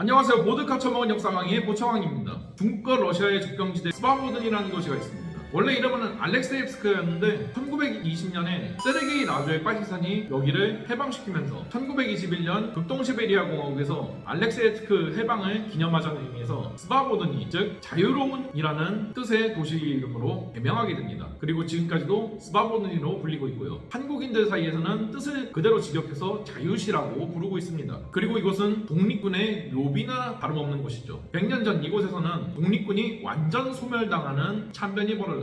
안녕하세요. 보드카 처먹은 역사강의 보청왕입니다. 중국과 러시아의 접경지대 스바보드니라는 도시가 있습니다. 원래 이름은 알렉세이프스크였는데 1920년에 세르게이 라조의 빨치산이 여기를 해방시키면서 1921년 극동시베리아 공화국에서 알렉세이프스크 해방을 기념하자는 의미에서 스바보드니 즉 자유로운이라는 뜻의 도시 이름으로 개명하게 됩니다. 그리고 지금까지도 스바보드니로 불리고 있고요. 한국인들 사이에서는 뜻을 그대로 직역해서 자유시라고 부르고 있습니다. 그리고 이곳은 독립군의 묘비나 다름없는 곳이죠. 100년 전 이곳에서는 독립군이 완전 소멸당하는 참변이 벌어졌습니다.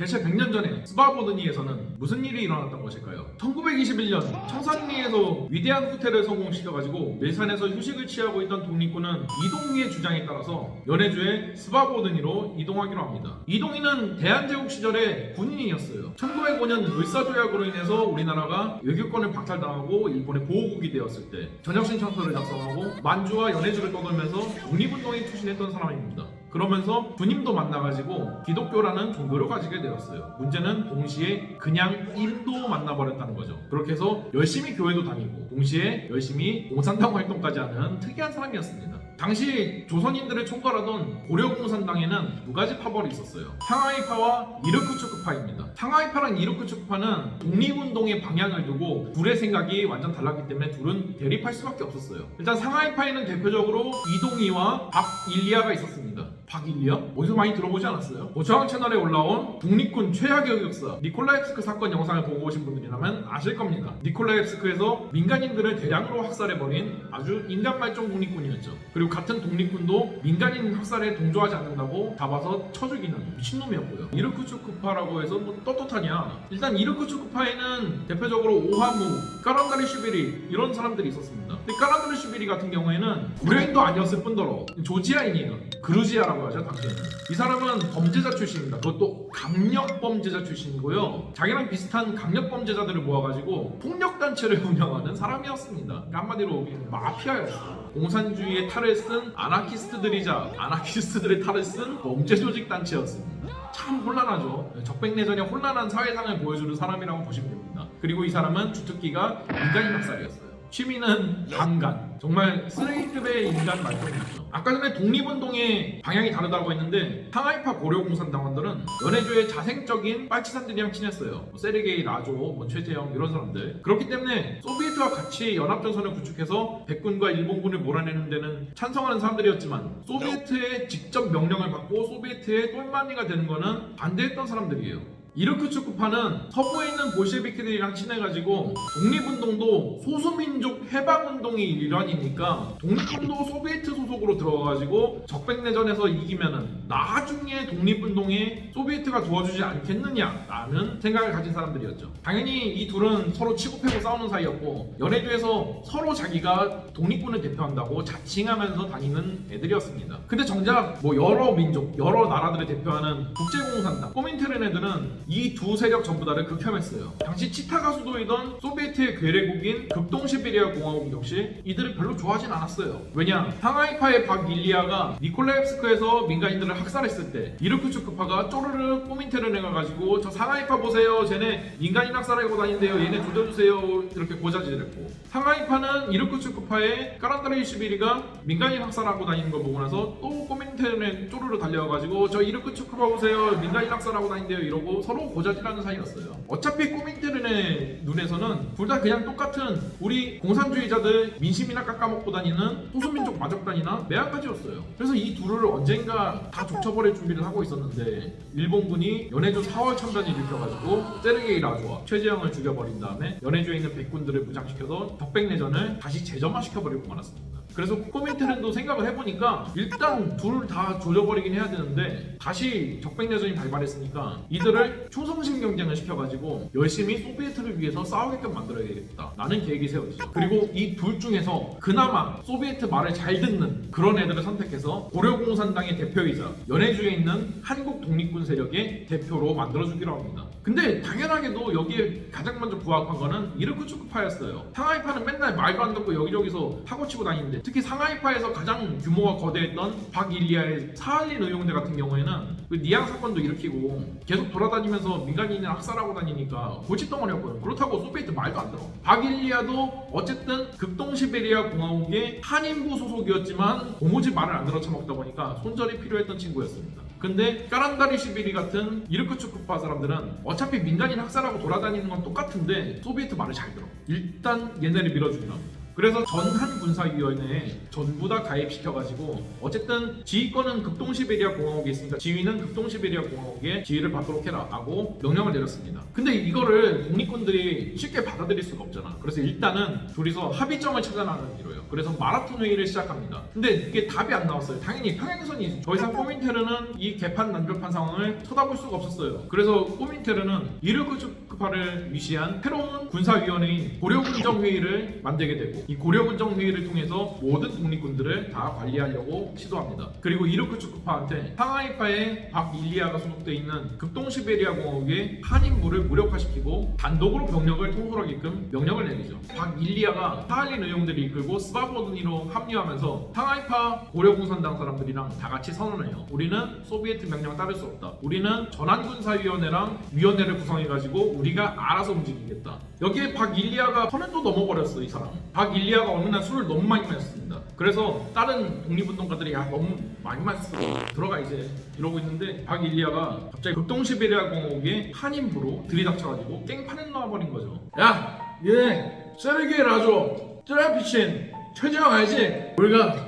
대체 100년 전에 스바보드니에서는 무슨 일이 일어났던 것일까요? 1921년 청산리에서 위대한 후퇴를 성공시켜가지고 밀산에서 휴식을 취하고 있던 독립군은 이동희의 주장에 따라서 연해주의 스바보드니로 이동하기로 합니다. 이동희는 대한제국 시절의 군인이었어요. 1905년 을사조약으로 인해서 우리나라가 외교권을 박탈당하고 일본의 보호국이 되었을 때 전역신청서를 작성하고 만주와 연해주를 떠돌면서 독립운동에 투신했던 사람입니다. 그러면서 부님도 만나가지고 기독교라는 종교를 가지게 되었어요. 문제는 동시에 그냥 인도 만나버렸다는 거죠. 그렇게 해서 열심히 교회도 다니고 동시에 열심히 공산당 활동까지 하는 특이한 사람이었습니다. 당시 조선인들을 총괄하던 고려공산당에는 두 가지 파벌이 있었어요. 상하이파와 이르크츠크파입니다. 상하이파랑 이르크츠크파는 독립운동의 방향을 두고 둘의 생각이 완전 달랐기 때문에 둘은 대립할 수밖에 없었어요. 일단 상하이파에는 대표적으로 이동희와 박일리아가 있었습니다. 박일리아? 어디서 많이 들어보지 않았어요? 고저항 채널에 올라온 독립군 최악의 역사 니콜라ev스크 사건 영상을 보고 오신 분들이라면 아실 겁니다. 니콜라ev스크에서 민간인들을 대량으로 학살해버린 아주 인간말종 독립군이었죠. 그리고 같은 독립군도 민간인 학살에 동조하지 않는다고 잡아서 쳐 죽이는 미친놈이었고요. 이르크츠크파라고 해서 뭐 떳떳하냐? 일단 이르크츠크파에는 대표적으로 오하무, 까란다리 슈비리 이런 사람들이 있었습니다. 근데 까란다리 슈비리 같은 경우에는 고려인도 아니었을 뿐더러 조지아인이에요. 그루지아라고 하죠 당시에는. 이 사람은 범죄자 출신입니다. 그것도 강력 범죄자 출신이고요. 자기랑 비슷한 강력 범죄자들을 모아가지고 폭력 단체를 운영하는 사람이었습니다. 그러니까 한마디로 마피아였어요. 공산주의의 탈을 쓴 아나키스트들이자 아나키스트들의 탈을 쓴 범죄 조직 단체였습니다. 참 혼란하죠. 적백내전의 혼란한 사회상을 보여주는 사람이라고 보시면 됩니다. 그리고 이 사람은 주특기가 민간인 학살이었어요. 취미는 강간. 정말 쓰레기급의 인간 말종이죠. 아까 전에 독립운동의 방향이 다르다고 했는데 상하이파 고려공산당원들은 연해주의 자생적인 빨치산들이랑 친했어요. 뭐 세르게이 라조, 뭐 최재형 이런 사람들. 그렇기 때문에 소비에트와 같이 연합전선을 구축해서 백군과 일본군을 몰아내는 데는 찬성하는 사람들이었지만 소비에트의 직접 명령을 받고 소비에트의 똘마니가 되는 거는 반대했던 사람들이에요. 이르크츠크파는 서부에 있는 볼셰비키들이랑 친해가지고 독립운동도 소수민족 해방운동의 일환이니까 독립군도 소비에트 소속으로 들어가가지고 적백내전에서 이기면은 나중에 독립운동에 소비에트가 도와주지 않겠느냐 라는 생각을 가진 사람들이었죠. 당연히 이 둘은 서로 치고패고 싸우는 사이였고 연해주에서 서로 자기가 독립군을 대표한다고 자칭하면서 다니는 애들이었습니다. 근데 정작 뭐 여러 민족, 여러 나라들을 대표하는 국제공산당, 꼬민테른 애들은 이 두 세력 전부 다를 극혐했어요. 당시 치타가 수도이던 소비에트의 괴뢰국인 극동시베리아 공화국 역시 이들을 별로 좋아하진 않았어요. 왜냐? 상하이파의 박일리아가 니콜라ev스크에서 민간인들을 학살했을 때 이르크츠크파가 쪼르르 꼬민테른에 가가지고 저 상하이파 보세요. 쟤네 민간인 학살하고 다닌대요. 얘네 조져주세요. 이렇게 고자질했고 상하이파는 이르크츠크파의 까란다레이 시비리가 민간인 학살하고 다니는 걸 보고 나서 또 꼬민테른에 쪼르르 달려와가지고 저 이르크츠크파 보세요. 민간인 학살하고 다닌대요. 이러고 서로 고자질하는 사이였어요. 어차피 꼬민테른의 눈에서는 둘 다 그냥 똑같은 우리 공산주의자들 민심이나 깎아먹고 다니는 소수민족 마적단이나 매한가지였어요. 그래서 이 둘을 언젠가 다 족쳐버릴 준비를 하고 있었는데 일본군이 연해주 4월 참전을 일으켜가지고 세르게이 라조와 최재형을 죽여버린 다음에 연해주에 있는 백군들을 무장시켜서 적백내전을 다시 재점화시켜버리고 말았습니다. 그래서 코민테른도 생각을 해보니까 일단 둘 다 조져버리긴 해야 되는데 다시 적백내전이 발발했으니까 이들을 충성심 경쟁을 시켜가지고 열심히 소비에트를 위해서 싸우게끔 만들어야겠다. 라는 계획이 세워졌죠 그리고 이 둘 중에서 그나마 소비에트 말을 잘 듣는 그런 애들을 선택해서 고려공산당의 대표이자 연해주에 있는 한국 독립군 세력의 대표로 만들어주기로 합니다. 근데 당연하게도 여기에 가장 먼저 부합한 거는 이르크츠크파였어요. 상하이파는 맨날 말도 안 듣고 여기저기서 사고 치고 다니는데 특히 상하이파에서 가장 규모가 거대했던 박일리아의 사할린 의용대 같은 경우에는 그 니앙 사건도 일으키고 계속 돌아다니면서 민간인을 학살하고 다니니까 골칫덩어리였거든. 그렇다고 소비에트 말도 안 들어. 박일리아도 어쨌든 극동시베리아 공화국의 한인부 소속이었지만 고무집 말을 안 들어 처먹다 보니까 손절이 필요했던 친구였습니다. 근데 까란다리 시비리 같은 이르크츠쿠파 사람들은 어차피 민간인 학살하고 돌아다니는 건 똑같은데 소비에트 말을 잘 들어. 일단 얘네를 밀어주기로 합니다. 그래서 전한 군사위원회에 전부 다 가입시켜가지고 어쨌든 지휘권은 극동시베리아 공화국에 있으니까 지휘는 극동시베리아 공화국에 지휘를 받도록 해라 하고 명령을 내렸습니다. 근데 이거를 독립군들이 쉽게 받아들일 수가 없잖아. 그래서 일단은 둘이서 합의점을 찾아나가는 기로요. 그래서 마라톤 회의를 시작합니다. 근데 이게 답이 안 나왔어요. 당연히 평행선이 더 이상 꼬민테르는 이 개판 난조판 상황을 쳐다볼 수가 없었어요. 그래서 꼬민테르는 이르크 츠크파를 위시한 새로운 군사위원회인 고려군정회의를 만들게 되고 이 고려군정회의를 통해서 모든 독립군들을 다 관리하려고 시도합니다. 그리고 이르크츠크파한테 상하이파의 박일리아가 소속돼 있는 극동시베리아 공화국의 한인부를 무력화시키고 단독으로 병력을 통솔하게끔 명령을 내리죠. 박일리아가 사할린 의용들이 이끌고 스바보드니로 합류하면서 상하이파 고려공산당 사람들이랑 다 같이 선언해요. 우리는 소비에트 명령 따를 수 없다. 우리는 전환군사위원회랑 위원회를 구성해가지고 우리 가 알아서 움직이겠다. 여기에 박일리아가 선을 또 넘어버렸어 이 사람. 박일리아가 어느 날 술을 너무 많이 마셨습니다. 그래서 다른 독립운동가들이 야 너무 많이 마셨어 들어가 이제 이러고 있는데 박일리아가 갑자기 극동시베리아 공화국의 한인부로 들이닥쳐가지고 깽판에 나와버린 거죠. 야, 얘 세르게이 라조, 트라피친, 최재형 알지? 우리가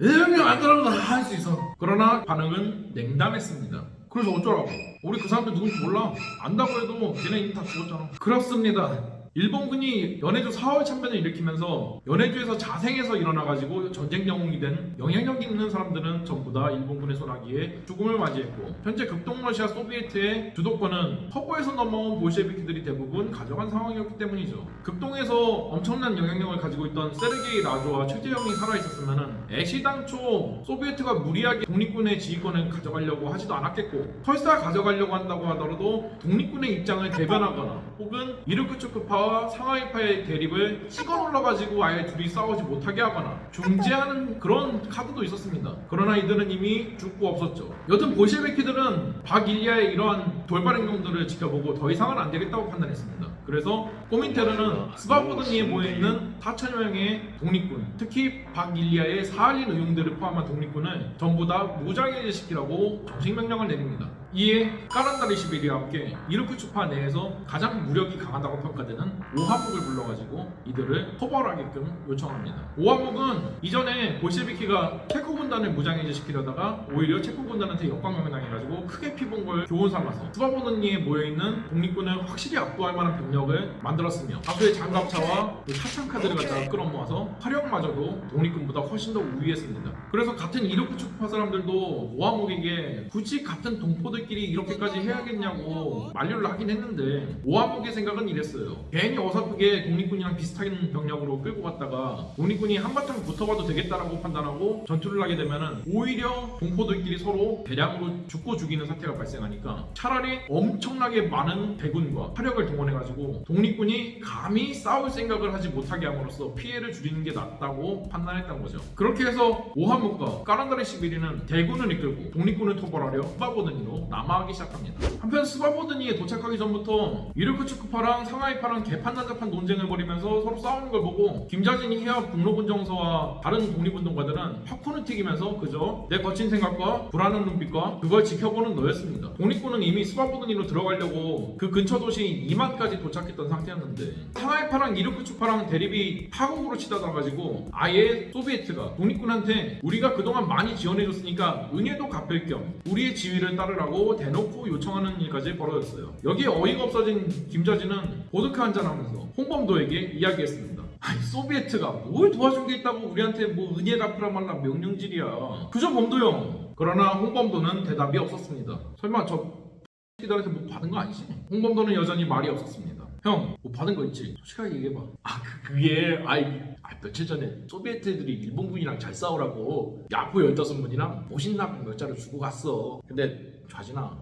일명 안 따라도 다 할 수 있어. 그러나 반응은 냉담했습니다. 그래서 어쩌라고? 우리 그 사람들 누군지 몰라. 안다고 해도 걔네 이미 다 죽었잖아. 그렇습니다. 일본군이 연해주 4월 참변을 일으키면서 연해주에서 자생해서 일어나가지고 전쟁 영웅이 된 영향력 있는 사람들은 전부 다 일본군의 손아귀에 죽음을 맞이했고 현재 극동러시아 소비에트의 주도권은 서부에서 넘어온 볼셰비키들이 대부분 가져간 상황이었기 때문이죠. 극동에서 엄청난 영향력을 가지고 있던 세르게이 라조와 최재형이 살아있었으면 애시당초 소비에트가 무리하게 독립군의 지휘권을 가져가려고 하지도 않았겠고 설사 가져가려고 한다고 하더라도 독립군의 입장을 대변하거나 혹은 이르크츠크파와 상하이파의 대립을 찍어 눌러가지고 아예 둘이 싸우지 못하게 하거나 중재하는 그런 카드도 있었습니다. 그러나 이들은 이미 죽고 없었죠. 여튼 볼셰비키들은 박일리아의 이러한 돌발 행동들을 지켜보고 더 이상은 안 되겠다고 판단했습니다. 그래서 꼬민테르는 스바보드니에 모여있는 4천여 명의 독립군, 특히 박일리아의 사할린 의용들을 포함한 독립군을 전부 다 무장해제시키라고 정식 명령을 내립니다. 이에 까란다리 시비리와 함께 이르크추파 내에서 가장 무력이 강하다고 평가되는 오하묵을 불러가지고 이들을 처벌하게끔 요청합니다. 오하묵은 이전에 볼셰비키가 체코 군단을 무장해제시키려다가 오히려 체코 군단한테 역광명을 당해가지고 크게 피본 걸 교훈 삼아서 스바보드니에 모여있는 독립군을 확실히 압도할 만한 병력을 만들었으며 다수의 장갑차와 그 사창카드를 갖다가 끌어모아서 화력마저도 독립군보다 훨씬 더 우위했습니다. 그래서 같은 이르크추파 사람들도 오하묵에게 굳이 같은 동포들끼리 이렇게까지 해야겠냐고 만류를 하긴 했는데 오하묵의 생각은 이랬어요. 괜히 어설프게 독립군이랑 비슷 한 병력으로 끌고 갔다가 독립군이 한바탕 붙어봐도 되겠다라고 판단하고 전투를 하게 되면은 오히려 동포들끼리 서로 대량으로 죽고 죽이는 사태가 발생하니까 차라리 엄청나게 많은 대군과 화력을 동원해가지고 독립군이 감히 싸울 생각을 하지 못하게 함으로써 피해를 줄이는 게 낫다고 판단했던 거죠. 그렇게 해서 오하묵과 까란다리 시비리는 대군을 이끌고 독립군을 토벌하려 스바보드니로 남하하기 시작합니다. 한편 스바보드니에 도착하기 전부터 이르크츠크파랑 상하이파랑 개판난잡한 논쟁을 벌이면서 서로 싸우는 걸 보고 김자진이 해야 북로군정서와 다른 독립운동가들은 팝콘을 튀기면서 그저 내 거친 생각과 불안한 눈빛과 그걸 지켜보는 너였습니다. 독립군은 이미 스바보드니로 들어가려고 그 근처 도시 이만까지 도착했던 상태였는데 상하이파랑 이르크츠파랑 대립이 파국으로 치닫아가지고 아예 소비에트가 독립군한테 우리가 그동안 많이 지원해줬으니까 은혜도 갚을 겸 우리의 지위를 따르라고 대놓고 요청하는 일까지 벌어졌어요. 여기에 어이가 없어진 김자진은 보드카 한잔하면서 홍범도에게 이야기했습니다. 아니 소비에트가 뭘 도와준 게 있다고 우리한테 뭐 은혜 갚으라 말라 명령질이야. 그저 범도 형. 그러나 홍범도는 대답이 없었습니다. 설마 저 X들한테 뭐 받은 거 아니지? 홍범도는 여전히 말이 없었습니다. 형, 뭐 받은 거 있지? 솔직하게 얘기해봐. 아, 그, 그게, 아이, 아, 며칠 전에 소비에트 애들이 일본군이랑 잘 싸우라고 야구 15분이랑 모신납 몇 자루 주고 갔어. 근데, 좌진아,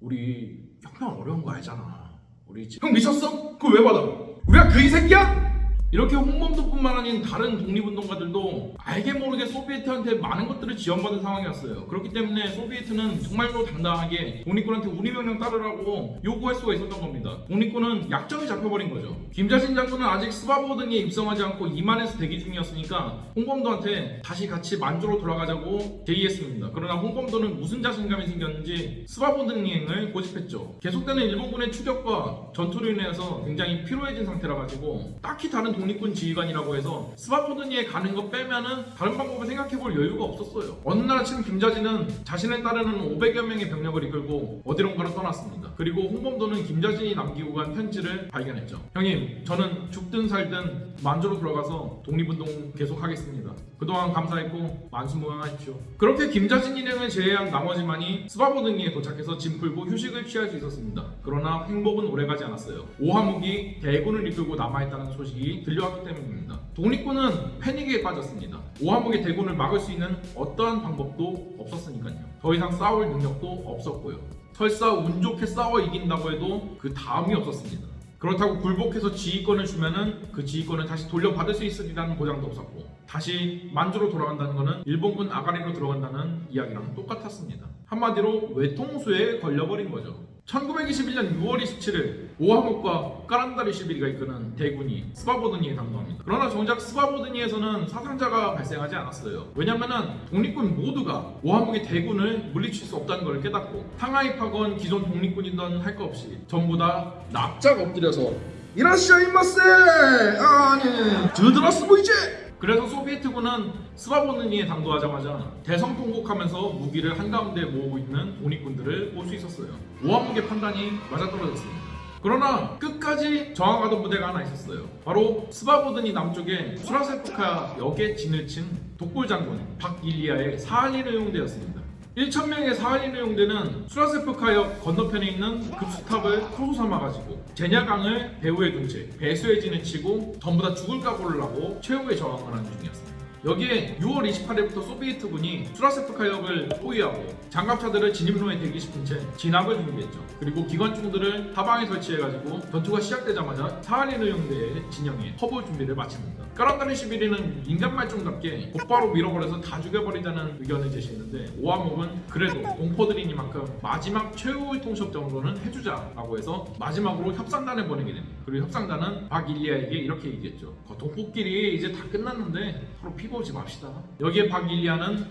우리 형편 어려운 거 알잖아. 우리 지- 형 미쳤어? 그걸 왜 받아? 우리가 그이 새끼야? 이렇게 홍범도뿐만 아닌 다른 독립운동가들도 알게 모르게 소비에트한테 많은 것들을 지원받은 상황이었어요. 그렇기 때문에 소비에트는 정말로 당당하게 독립군한테 우리 명령 따르라고 요구할 수가 있었던 겁니다. 독립군은 약점이 잡혀버린 거죠. 김자신 장군은 아직 스바보든에 입성하지 않고 이만에서 대기 중이었으니까 홍범도한테 다시 같이 만주로 돌아가자고 제의했습니다. 그러나 홍범도는 무슨 자신감이 생겼는지 스바보든행을 고집했죠. 계속되는 일본군의 추격과 전투로 인해서 굉장히 피로해진 상태라 가지고 딱히 다른 독립군 지휘관이라고 해서 스바보든이에 가는 거 빼면은 다른 방법을 생각해볼 여유가 없었어요. 어느 날 아침 김자진은 자신을 따르는 500여 명의 병력을 이끌고 어디론가로 떠났습니다. 그리고 홍범도는 김자진이 남기고 간 편지를 발견했죠. 형님, 저는 죽든 살든 만주로 돌아가서 독립운동 계속하겠습니다. 그동안 감사했고 만수무강하십시오. 그렇게 김자진 일행을 제외한 나머지만이 스바보등이에 도착해서 짐 풀고 휴식을 취할 수 있었습니다. 그러나 행복은 오래가지 않았어요. 오하묵이 대군을 이끌고 남아있다는 소식이 들려왔기 때문입니다. 독립군은 패닉에 빠졌습니다. 오하묵의 대군을 막을 수 있는 어떠한 방법도 없었으니까요. 더 이상 싸울 능력도 없었고요. 설사 운 좋게 싸워 이긴다고 해도 그 다음이 없었습니다. 그렇다고 굴복해서 지휘권을 주면은 그 지휘권을 다시 돌려받을 수 있으리라는 보장도 없었고 다시 만주로 돌아간다는 것은 일본군 아가리로 들어간다는 이야기랑 똑같았습니다. 한마디로 외통수에 걸려버린 거죠. 1921년 6월 27일 오하묵과 까란다리 시비리가 이끄는 대군이 스바보드니에 당도합니다. 그러나 정작 스바보드니에서는 사상자가 발생하지 않았어요. 왜냐면은 독립군 모두가 오하묵의 대군을 물리칠 수 없다는 걸 깨닫고 상하이 파건 기존 독립군이던 할거 없이 전부 다 납작 엎드려서 이라시아이마세! 아니 드드라스 보이제! 그래서 소비에트군은 스바보느니에 당도하자마자 대성 통곡하면서 무기를 한가운데 모으고 있는 독립군들을 볼 수 있었어요. 오한묵의 판단이 맞아떨어졌습니다. 그러나 끝까지 저항하던 부대가 하나 있었어요. 바로 스바보드니 남쪽에 수라세프카 역에 진을 친 독골 장군 박일리아의 사할린 의용대였습니다. 1,000명의 사할린 의용대는 수라세프카역 건너편에 있는 급수탑을 토소 삼아가지고 제냐강을 배후에 둔 채 배수의 진을 치고 전부 다 죽을 각오를 하고 최후의 저항을 하는 중이었습니다. 여기에 6월 28일부터 소비에트군이 수라세프카역을 포위하고 장갑차들을 진입로에 대기시킨 채 진압을 준비했죠. 그리고 기관총들을 하방에 설치해가지고 전투가 시작되자마자 사할린 의용대의 진영에 허볼 준비를 마칩니다. 까란다리 시비리는 인간 말종답게 곧바로 밀어버려서 다 죽여버리자는 의견을 제시했는데 오하목은 그래도 공포들이니만큼 마지막 최후의 통첩 정도는 해주자라고 해서 마지막으로 협상단을 보내게 됩니다. 그리고 협상단은 박일리아에게 이렇게 얘기했죠. 거 동포끼리 이제 다 끝났는데 서로 피 고오지 맙시다. 여기에 박일리아는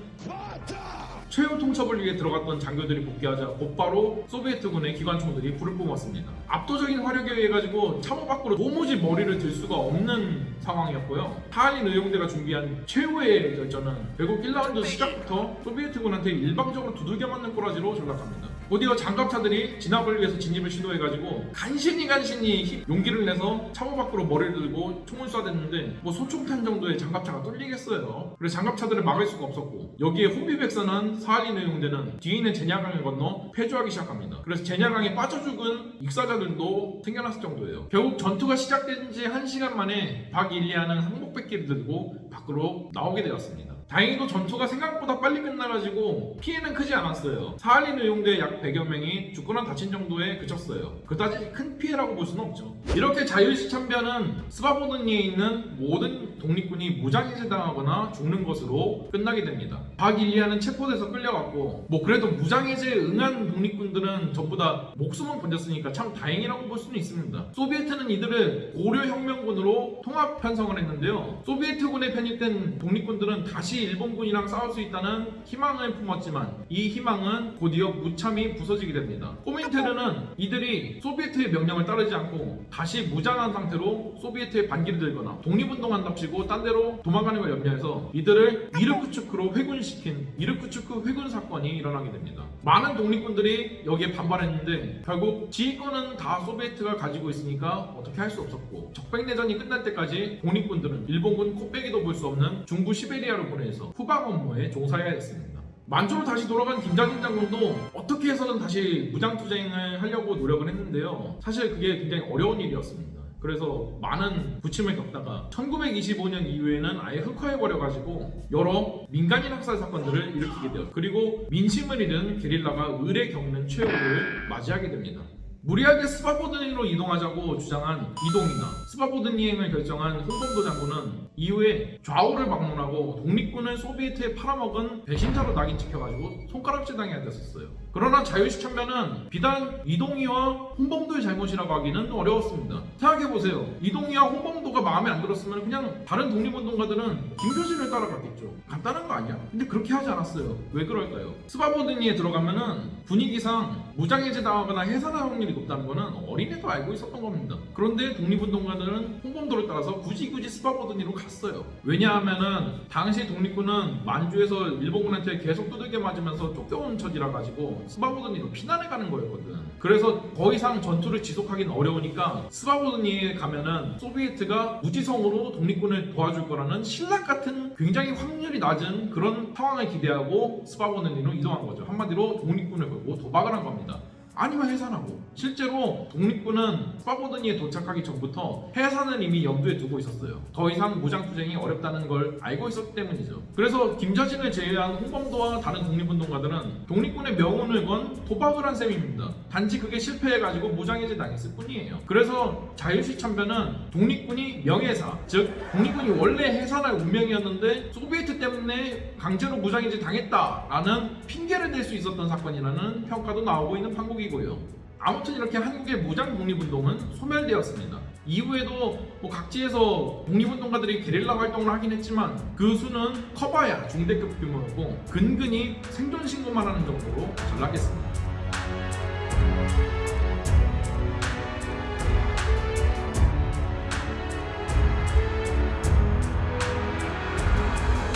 최후 통첩을 위해 들어갔던 장교들이 복귀하자 곧바로 소비에트군의 기관총들이 불을 뿜었습니다. 압도적인 화력에 의해 가지고 참호 밖으로 도무지 머리를 들 수가 없는 상황이었고요. 하한인 의용대가 준비한 최후의 결전은 결국 1라운드 시작부터 소비에트군한테 일방적으로 두들겨 맞는 꼬라지로 전락합니다. 곧이어 장갑차들이 진압을 위해서 진입을 시도해가지고 간신히 간신히 힘, 용기를 내서 참호 밖으로 머리를 들고 총을 쏴댔는데 뭐 소총탄 정도의 장갑차가 뚫리겠어요. 그래서 장갑차들을 막을 수가 없었고 여기에 호비백선한 사할린 의용대는 뒤에 있는 제냐강을 건너 패주하기 시작합니다. 그래서 제냐강에 빠져 죽은 익사자들도 생겨났을 정도예요. 결국 전투가 시작된 지 1시간 만에 박일리아는 항복백기를 들고 밖으로 나오게 되었습니다. 다행히도 전투가 생각보다 빨리 끝나가지고 피해는 크지 않았어요. 사할린 의용대 약 100여 명이 죽거나 다친 정도에 그쳤어요. 그다지 큰 피해라고 볼 수는 없죠. 이렇게 자유시 참변은 스바보드니에 있는 모든 독립군이 무장해제당하거나 죽는 것으로 끝나게 됩니다. 박일리아는 체포돼서 끌려갔고 뭐 그래도 무장해제에 응한 독립군들은 전부 다 목숨은 건졌으니까 참 다행이라고 볼 수는 있습니다. 소비에트는 이들을 고려혁명군으로 통합 편성을 했는데요. 소비에트군에 편입된 독립군들은 다시 일본군이랑 싸울 수 있다는 희망을 품었지만 이 희망은 곧이어 무참히 부서지게 됩니다. 코민테르는 이들이 소비에트의 명령을 따르지 않고 다시 무장한 상태로 소비에트의 반기를 들거나 독립운동한답시고 딴 데로 도망가는 걸 염려해서 이들을 이르쿠츠크로 회군시킨 이르쿠츠크 회군 사건이 일어나게 됩니다. 많은 독립군들이 여기에 반발했는데 결국 지휘권은 다 소비에트가 가지고 있으니까 어떻게 할 수 없었고 적백내전이 끝날 때까지 독립군들은 일본군 코빼기도 볼 수 없는 중부 시베리아로 보내 서 후방 업무에 종사해야 했습니다. 만주로 다시 돌아간 김자진 장군도 어떻게 해서든 다시 무장투쟁을 하려고 노력을 했는데요. 사실 그게 굉장히 어려운 일이었습니다. 그래서 많은 부침을 겪다가 1925년 이후에는 아예 흑화해버려가지고 여러 민간인 학살 사건들을 일으키게 되었죠. 그리고 민심을 잃은 게릴라가 을에 겪는 최후를 맞이하게 됩니다. 무리하게 스바보드니로 이동하자고 주장한 이동이나 스바보드니행을 결정한 홍범도 장군은 이후에 좌우를 방문하고 독립군을 소비에트에 팔아먹은 배신자로 낙인 찍혀가지고 손가락질 당해야 됐었어요. 그러나 자유시 참변은 비단 이동희와 홍범도의 잘못이라고 하기는 어려웠습니다. 생각해보세요. 이동휘와 홍범도가 마음에 안 들었으면 그냥 다른 독립운동가들은 김좌진을 따라갔겠죠. 간단한 거 아니야? 근데 그렇게 하지 않았어요. 왜 그럴까요? 스바보드니에 들어가면은 분위기상 무장해제 당하거나 해산할 확률이 높다는 거는 어린애도 알고 있었던 겁니다. 그런데 독립운동가들은 홍범도를 따라서 굳이 굳이 스바보드니로 갔어요. 왜냐하면은 당시 독립군은 만주에서 일본군한테 계속 두들겨 맞으면서 쫓겨온 처지라 가지고 스바보드니로 피난해 가는 거였거든. 그래서 더 이상 전투를 지속하기는 어려우니까 스바보드니에 가면은 소비에트가 무지성으로 독립군을 도와줄 거라는 실낱 같은 굉장히 확률이 낮은 그런 상황을 기대하고 스바보드니로 이동한 거죠. 한마디로 독립군을 걸고 도박을 한 겁니다. 아니면 해산하고. 실제로 독립군은 스바보드니에 도착하기 전부터 해산을 이미 염두에 두고 있었어요. 더 이상 무장투쟁이 어렵다는 걸 알고 있었기 때문이죠. 그래서 김저진을 제외한 홍범도와 다른 독립운동가들은 독립군의 명운을 건 도박을 한 셈입니다. 단지 그게 실패해가지고 무장해제 당했을 뿐이에요. 그래서 자유시 참변은 독립군이 명예사 즉 독립군이 원래 해산할 운명이었는데 소비에트 때문에 강제로 무장해제 당했다라는 핑계를 댈 수 있었던 사건이라는 평가도 나오고 있는 판국 이고요. 아무튼 이렇게 한국의 무장 독립운동은 소멸되었습니다. 이후에도 뭐 각지에서 독립운동가들이 게릴라 활동을 하긴 했지만 그 수는 커봐야 중대급 규모였고 근근히 생존 신고만 하는 정도로 전락했습니다.